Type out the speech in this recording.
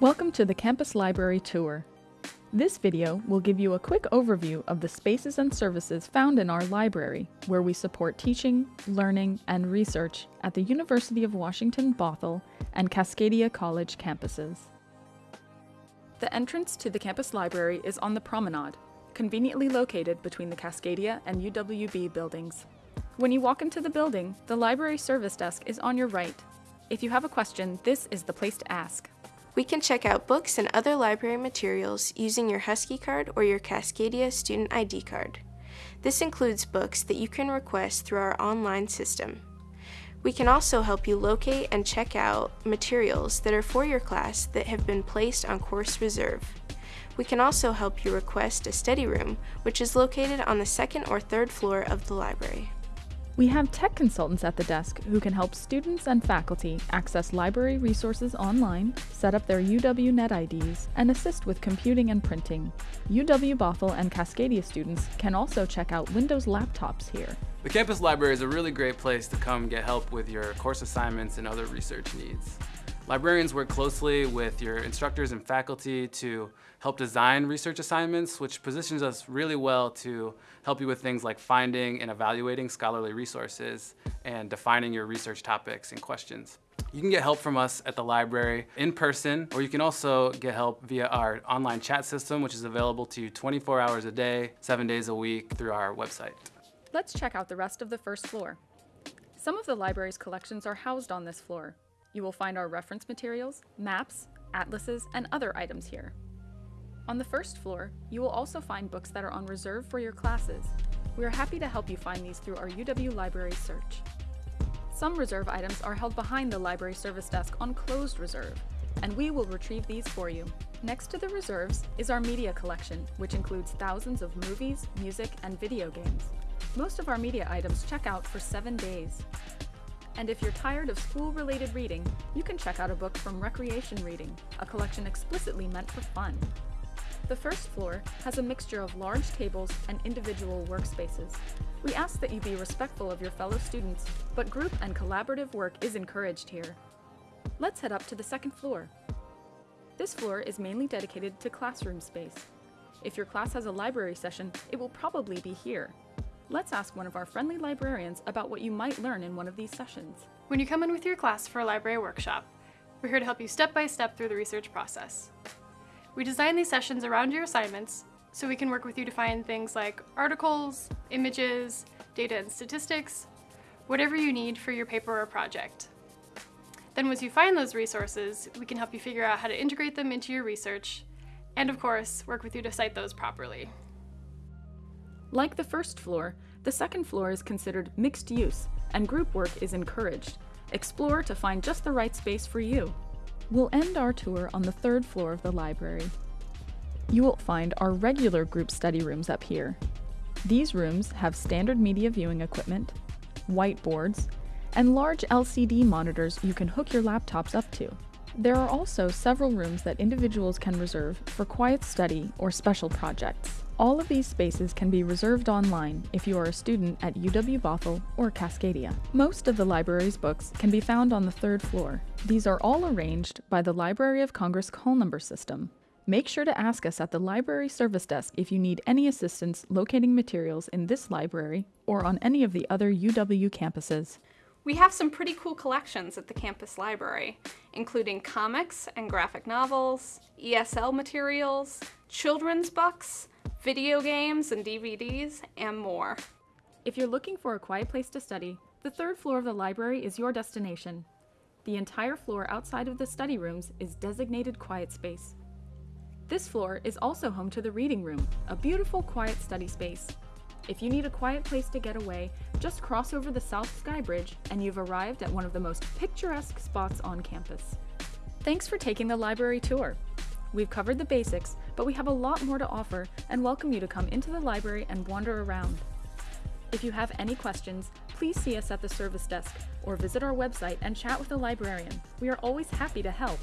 Welcome to the Campus Library Tour. This video will give you a quick overview of the spaces and services found in our library, where we support teaching, learning, and research at the University of Washington Bothell and Cascadia College campuses. The entrance to the campus library is on the promenade, conveniently located between the Cascadia and UWB buildings. When you walk into the building, the library service desk is on your right. If you have a question, this is the place to ask. We can check out books and other library materials using your Husky card or your Cascadia Student ID card. This includes books that you can request through our online system. We can also help you locate and check out materials that are for your class that have been placed on course reserve. We can also help you request a study room, which is located on the second or third floor of the library. We have tech consultants at the desk who can help students and faculty access library resources online, set up their UW Net IDs, and assist with computing and printing. UW Bothell and Cascadia students can also check out Windows laptops here. The campus library is a really great place to come get help with your course assignments and other research needs. Librarians work closely with your instructors and faculty to help design research assignments, which positions us really well to help you with things like finding and evaluating scholarly resources and defining your research topics and questions. You can get help from us at the library in person, or you can also get help via our online chat system, which is available to you 24 hours a day, seven days a week through our website. Let's check out the rest of the first floor. Some of the library's collections are housed on this floor, you will find our reference materials, maps, atlases, and other items here. On the first floor, you will also find books that are on reserve for your classes. We are happy to help you find these through our UW Library search. Some reserve items are held behind the library service desk on closed reserve, and we will retrieve these for you. Next to the reserves is our media collection, which includes thousands of movies, music, and video games. Most of our media items check out for seven days. And if you're tired of school-related reading, you can check out a book from Recreation Reading, a collection explicitly meant for fun. The first floor has a mixture of large tables and individual workspaces. We ask that you be respectful of your fellow students, but group and collaborative work is encouraged here. Let's head up to the second floor. This floor is mainly dedicated to classroom space. If your class has a library session, it will probably be here. Let's ask one of our friendly librarians about what you might learn in one of these sessions. When you come in with your class for a library workshop, we're here to help you step by step through the research process. We design these sessions around your assignments so we can work with you to find things like articles, images, data and statistics, whatever you need for your paper or project. Then once you find those resources, we can help you figure out how to integrate them into your research, and of course, work with you to cite those properly. Like the first floor, the second floor is considered mixed use, and group work is encouraged. Explore to find just the right space for you. We'll end our tour on the third floor of the library. You will find our regular group study rooms up here. These rooms have standard media viewing equipment, whiteboards, and large LCD monitors you can hook your laptops up to. There are also several rooms that individuals can reserve for quiet study or special projects. All of these spaces can be reserved online if you are a student at UW Bothell or Cascadia. Most of the library's books can be found on the third floor. These are all arranged by the Library of Congress call number system. Make sure to ask us at the library service desk if you need any assistance locating materials in this library or on any of the other UW campuses. We have some pretty cool collections at the campus library, including comics and graphic novels, ESL materials, children's books, video games and DVDs, and more. If you're looking for a quiet place to study, the third floor of the library is your destination. The entire floor outside of the study rooms is designated quiet space. This floor is also home to the reading room, a beautiful quiet study space. If you need a quiet place to get away, just cross over the South Sky Bridge and you've arrived at one of the most picturesque spots on campus. Thanks for taking the library tour. We've covered the basics, but we have a lot more to offer and welcome you to come into the library and wander around. If you have any questions, please see us at the service desk or visit our website and chat with a librarian. We are always happy to help.